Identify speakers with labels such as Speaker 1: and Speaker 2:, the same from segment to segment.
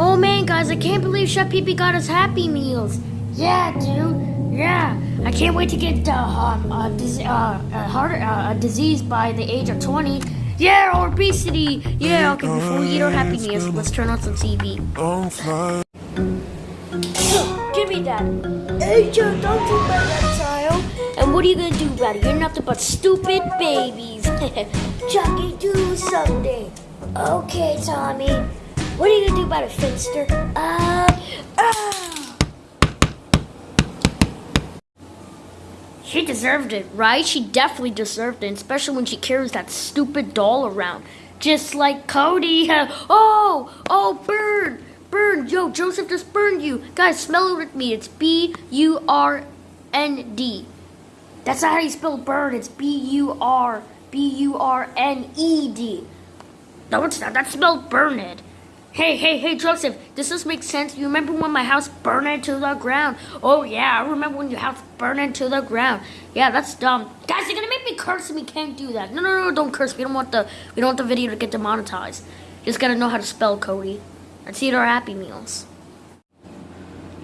Speaker 1: Oh man, guys, I can't believe Chef Pee Pee got us Happy Meals. Yeah, dude. Yeah. I can't wait to get uh, um, uh, uh, a disease by the age of 20. Yeah, obesity. Yeah, okay, before we eat our Happy Meals, let's turn on some TV. Give me that. Hey, Joe, don't do my reptile. And what are you gonna do about it? You're nothing but stupid babies. Chucky, do something. Okay, Tommy. What are you gonna do about it, Finster? Uh, ah. She deserved it, right? She definitely deserved it, especially when she carries that stupid doll around. Just like Cody. oh, oh, burn, burn. Yo, Joseph just burned you. Guys, smell it with me. It's B U R N D. That's not how you spell burn. It's B U R B U R N E D. No, it's not. That's spelled burned. Hey, hey, hey, Joseph, does this make sense? You remember when my house burned into the ground? Oh, yeah, I remember when your house burned into the ground. Yeah, that's dumb. Guys, you're gonna make me curse and we can't do that. No, no, no, don't curse. We don't want the we don't want the video to get demonetized. Just gotta know how to spell Cody. Let's eat our Happy Meals.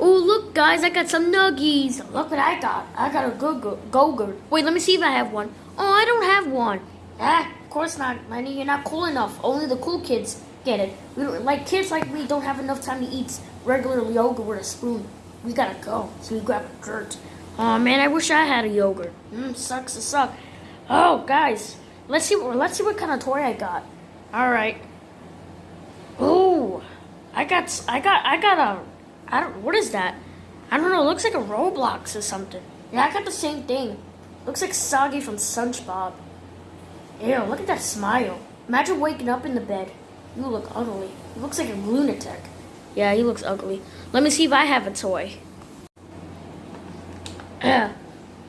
Speaker 1: Oh, look, guys, I got some nuggies. Look what I got. I got a go go Wait, let me see if I have one. Oh, I don't have one. Ah, of course not, Lenny. You're not cool enough. Only the cool kids get it. We don't, like kids like me don't have enough time to eat regular yogurt with a spoon. We gotta go. So we grab a dirt. Oh man, I wish I had a yogurt. Mmm, sucks to suck. Oh, guys, let's see. What let's see what kind of toy I got. All right. Ooh, I got. I got. I got a. I don't. What is that? I don't know. It looks like a Roblox or something. Yeah, I got the same thing. Looks like Soggy from SpongeBob. Ew, look at that smile. Imagine waking up in the bed. You look ugly. He looks like a lunatic. Yeah, he looks ugly. Let me see if I have a toy. Yeah.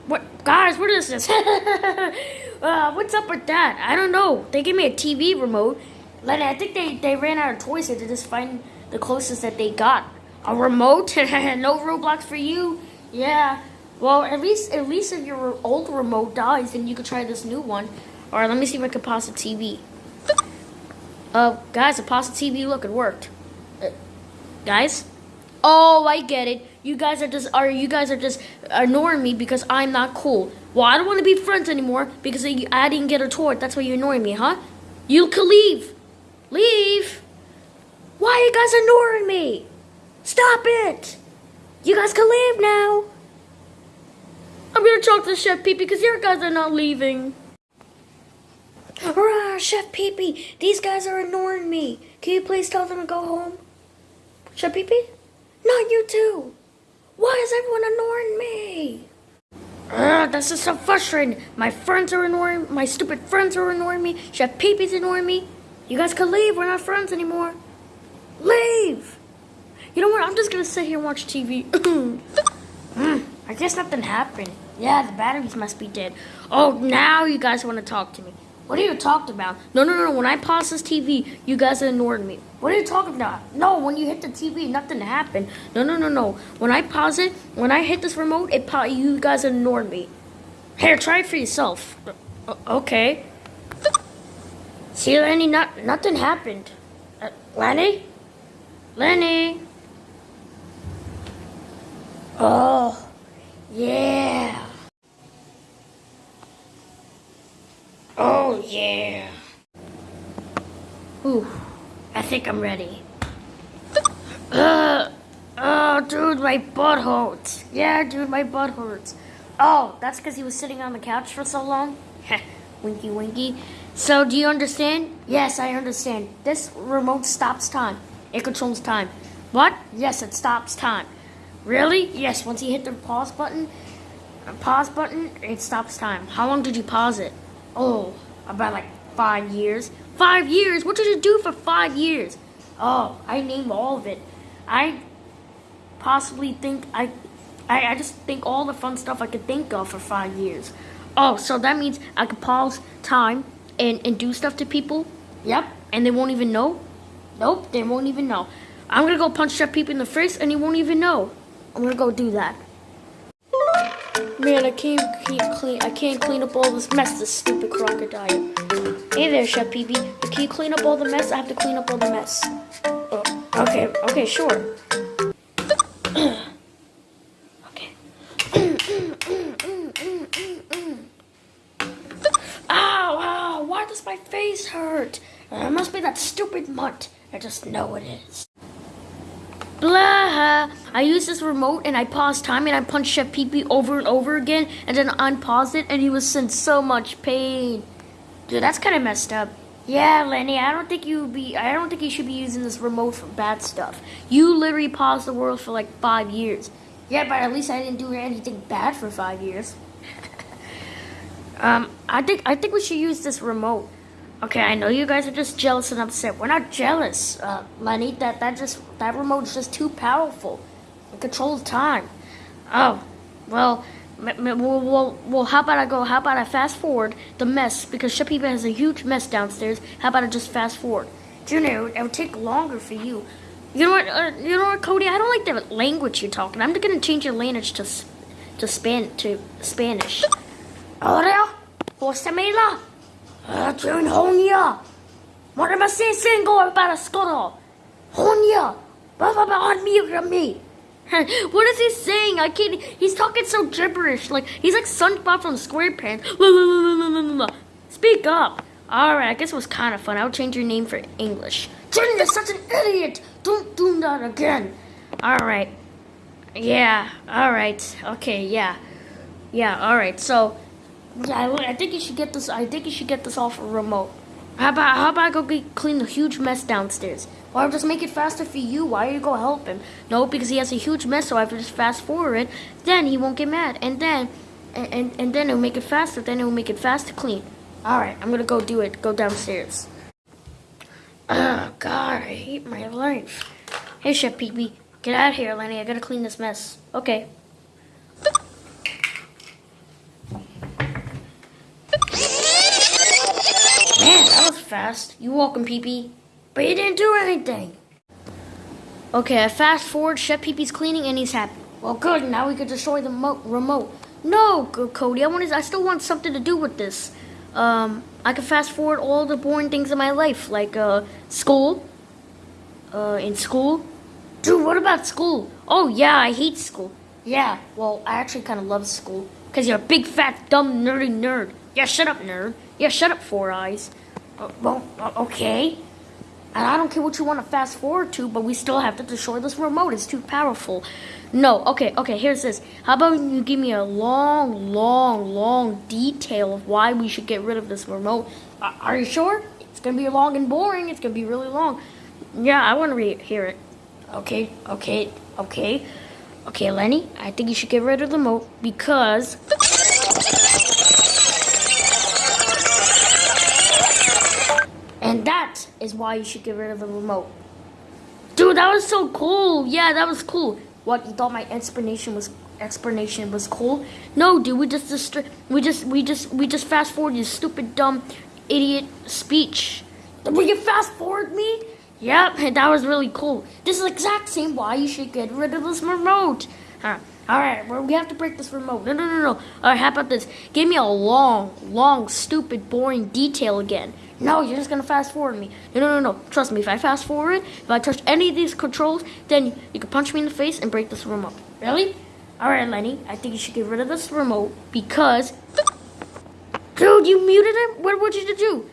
Speaker 1: What, guys, what is this? uh, what's up with that? I don't know. They gave me a TV remote. Lenny, I think they, they ran out of toys, so they just find the closest that they got. A remote? no Roblox for you? Yeah. Well, at least at least if your old remote dies, then you could try this new one. All right, let me see if I can pause the TV. Uh, guys, the TV. Look, it worked. Uh, guys? Oh, I get it. You guys are just are you guys are just ignoring me because I'm not cool. Well, I don't want to be friends anymore because I didn't get a toy. That's why you're ignoring me, huh? You can leave. Leave. Why are you guys ignoring me? Stop it. You guys can leave now. I'm gonna talk to Chef Pee because your guys are not leaving. Hurrah, Chef Pee Pee, these guys are ignoring me. Can you please tell them to go home? Chef Pee Pee? Not you too. Why is everyone ignoring me? Ugh, this is so frustrating. My friends are ignoring my stupid friends are ignoring me. Chef Pee Pee's ignoring me. You guys can leave. We're not friends anymore. Leave. You know what? I'm just gonna sit here and watch TV. mm, I guess nothing happened. Yeah, the batteries must be dead. Oh, now you guys want to talk to me. What are you talking about? No, no, no. When I pause this TV, you guys ignored me. What are you talking about? No, when you hit the TV, nothing happened. No, no, no, no. When I pause it, when I hit this remote, it you guys ignored me. Here, try it for yourself. Uh, okay. See, Lenny, not, nothing happened. Uh, Lenny? Lenny? Oh, yeah. Oh, yeah. Ooh, I think I'm ready. Uh, oh, dude, my butt hurts. Yeah, dude, my butt hurts. Oh, that's because he was sitting on the couch for so long? winky, winky. So, do you understand? Yes, I understand. This remote stops time. It controls time. What? Yes, it stops time. Really? Yes, once you hit the pause button, pause button, it stops time. How long did you pause it? Oh, about like five years. Five years? What did you do for five years? Oh, I name all of it. I possibly think I, I, I just think all the fun stuff I could think of for five years. Oh, so that means I could pause time and, and do stuff to people? Yep, and they won't even know? Nope, they won't even know. I'm gonna go punch that people in the face and he won't even know. I'm gonna go do that. Man, I can't keep clean. I can't clean up all this mess. This stupid crocodile. Hey there, Chef Pee Pee. Can you clean up all the mess? I have to clean up all the mess. Oh, Okay, okay, sure. okay. why does my face hurt? It must be that stupid mutt. I just know it is. Blah! I used this remote and I paused time and I punched Chef Pee Pee over and over again and then unpaused it and he was in so much pain. Dude, that's kind of messed up. Yeah, Lenny, I don't think you be I don't think you should be using this remote for bad stuff. You literally paused the world for like five years. Yeah, but at least I didn't do anything bad for five years. um, I think I think we should use this remote. Okay, I know you guys are just jealous and upset. We're not jealous, uh, Lenny. That that just that remote is just too powerful. It controls time. Oh, well, well, well, well, how about I go? How about I fast forward the mess because Pee has a huge mess downstairs. How about I just fast forward? Know, it would take longer for you. You know what? Uh, you know what, Cody? I don't like the language you're talking. I'm gonna change your language to to span to Spanish. Ahora, Osamela, June Honya. What am I saying? Single about a scuttle. Honya, blah blah on me. what is he saying? I can't. He's talking so gibberish. Like he's like SpongeBob from SquarePants. Speak up. All right, I guess it was kind of fun. I'll change your name for English. Jen, you're such an idiot. Don't do that again. All right. Yeah. All right. Okay. Yeah. Yeah. All right. So, yeah, I think you should get this. I think you should get this off a remote. How about how about I go get, clean the huge mess downstairs? Or I'll just make it faster for you. Why are you go help him? No, because he has a huge mess, so I have to just fast forward it. Then he won't get mad. And then, and, and, and then it'll make it faster. Then it'll make it fast to clean. Alright, I'm gonna go do it. Go downstairs. Oh, God, I hate my life. Hey, Chef Pee Pee. Get out of here, Lenny. I gotta clean this mess. Okay. Man, that was fast. You welcome, Pee Pee. But he didn't do anything. Okay, I fast forward. Chef Pee Pee's cleaning and he's happy. Well, good. Now we can destroy the remote. No, Cody. I want. I still want something to do with this. Um, I can fast forward all the boring things in my life, like uh, school. Uh, in school. Dude, what about school? Oh yeah, I hate school. Yeah, well, I actually kind of love school because you're a big, fat, dumb, nerdy nerd. Yeah, shut up, nerd. Yeah, shut up, Four Eyes. Uh, well, uh, okay. And I don't care what you want to fast forward to, but we still have to destroy this remote. It's too powerful. No, okay, okay, here's this. How about you give me a long, long, long detail of why we should get rid of this remote? Uh, are you sure? It's going to be long and boring. It's going to be really long. Yeah, I want to hear it. Okay, okay, okay. Okay, Lenny, I think you should get rid of the remote because... is why you should get rid of the remote. Dude, that was so cool. Yeah, that was cool. What, you thought my explanation was explanation was cool? No, dude, we just, we just we just we just fast forward your stupid dumb idiot speech. Will you fast forward me? Yep, that was really cool. This is exact same why you should get rid of this remote. Huh. All right, well, we have to break this remote. No, no, no, no. All right, how about this? Give me a long, long, stupid, boring detail again. No, you're just gonna fast forward me. No, no, no, no. Trust me, if I fast forward, if I touch any of these controls, then you can punch me in the face and break this remote. Really? Alright, Lenny, I think you should get rid of this remote because... Dude, you muted him? What would you to do?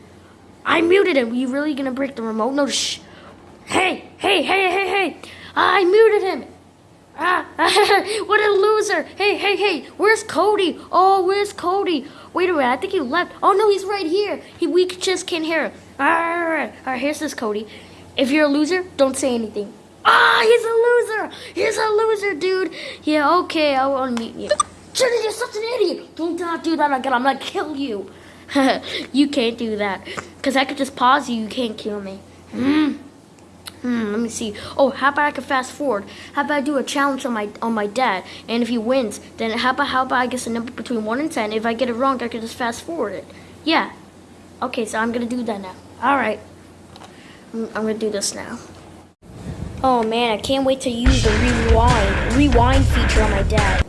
Speaker 1: I muted him. Are you really gonna break the remote? No, shh. Hey, hey, hey, hey, hey. I muted him. Ah, what a loser. Hey, hey, hey, where's Cody? Oh, where's Cody? Wait a minute, I think he left. Oh, no, he's right here. He, we just can't hear him. All right, all right, all right, here's this, Cody. If you're a loser, don't say anything. Ah, he's a loser. He's a loser, dude. Yeah, okay, I will meet you. Jenny, you're such an idiot. Do not do that again. I'm to kill you. you can't do that. Because I could just pause you. You can't kill me. Hmm. Hmm, let me see. Oh, how about I can fast forward? How about I do a challenge on my on my dad? And if he wins, then how about how about I guess a number between one and ten? If I get it wrong, I can just fast forward it. Yeah. Okay, so I'm gonna do that now. All right. I'm, I'm gonna do this now. Oh man, I can't wait to use the rewind rewind feature on my dad.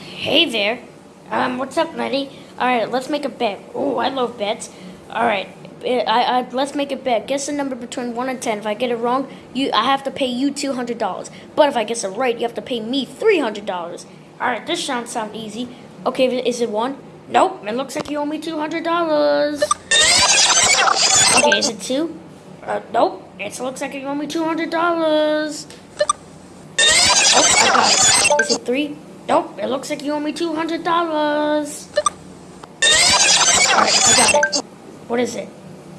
Speaker 1: Hey there. Um, what's up, Letty? All right, let's make a bet. Oh, I love bets. All right I, I let's make it bet. Guess a number between one and ten. If I get it wrong, you I have to pay you two hundred dollars. But if I guess it right, you have to pay me three hundred dollars. All right, this sounds sound easy. Okay, is it one? Nope. It looks like you owe me two hundred dollars. Okay, is it two? Uh, nope. It looks like you owe me two hundred dollars. Oh, I got it. Is it three? Nope. It looks like you owe me two hundred dollars. All right, I got it. What is it?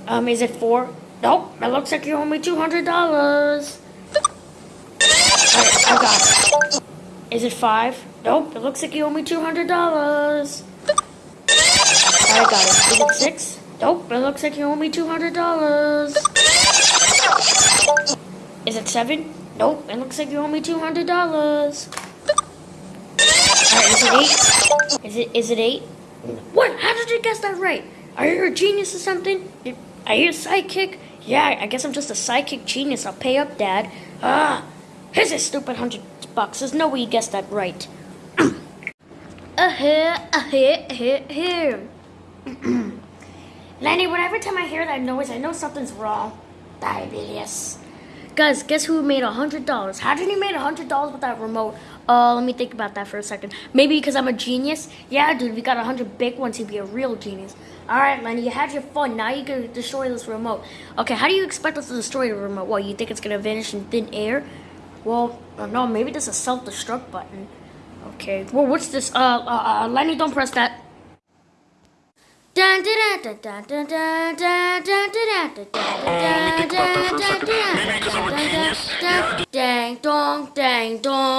Speaker 1: Um, is it four? Nope. It looks like you owe me two hundred dollars. Alright, I got it. Is it five? Nope. It looks like you owe me two hundred dollars. I got it. Is it six? Nope. It looks like you owe me two hundred dollars. Is it seven? Nope. It looks like you owe me two hundred dollars. Alright, is it eight? Is it is it eight? What? How did you guess that right? Are you a genius or something? Are you a psychic? Yeah, I guess I'm just a psychic genius. I'll pay up, Dad. Ah, here's a stupid hundred bucks. There's no way you guessed that right. uh here, uh here, here, here. Lenny, whenever time I hear that noise, I know something's wrong. Diabetes. Guys, guess who made a hundred dollars? How did he make a hundred dollars with that remote? Uh, let me think about that for a second. Maybe because I'm a genius? Yeah, dude, we got 100 big ones. He'd be a real genius. Alright, Lenny, you had your fun. Now you can destroy this remote. Okay, how do you expect us to destroy the remote? Well, you think it's going to vanish in thin air? Well, no, maybe there's a self-destruct button. Okay, well, what's this? Uh, uh, uh, Lenny, don't press that. Dang dong, dang dong.